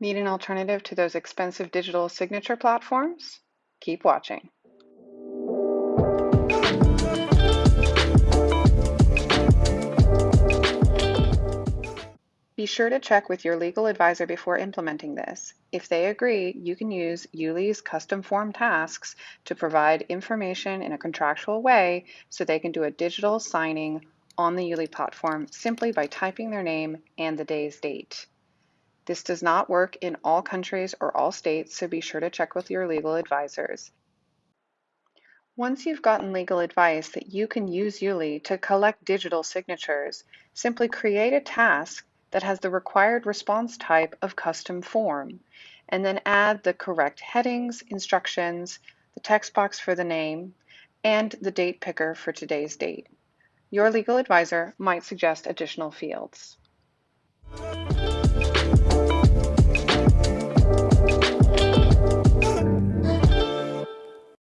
Need an alternative to those expensive digital signature platforms? Keep watching. Be sure to check with your legal advisor before implementing this. If they agree, you can use Yuli's custom form tasks to provide information in a contractual way so they can do a digital signing on the Yuli platform simply by typing their name and the day's date. This does not work in all countries or all states, so be sure to check with your legal advisors. Once you've gotten legal advice that you can use Yuli to collect digital signatures, simply create a task that has the required response type of custom form, and then add the correct headings, instructions, the text box for the name, and the date picker for today's date. Your legal advisor might suggest additional fields.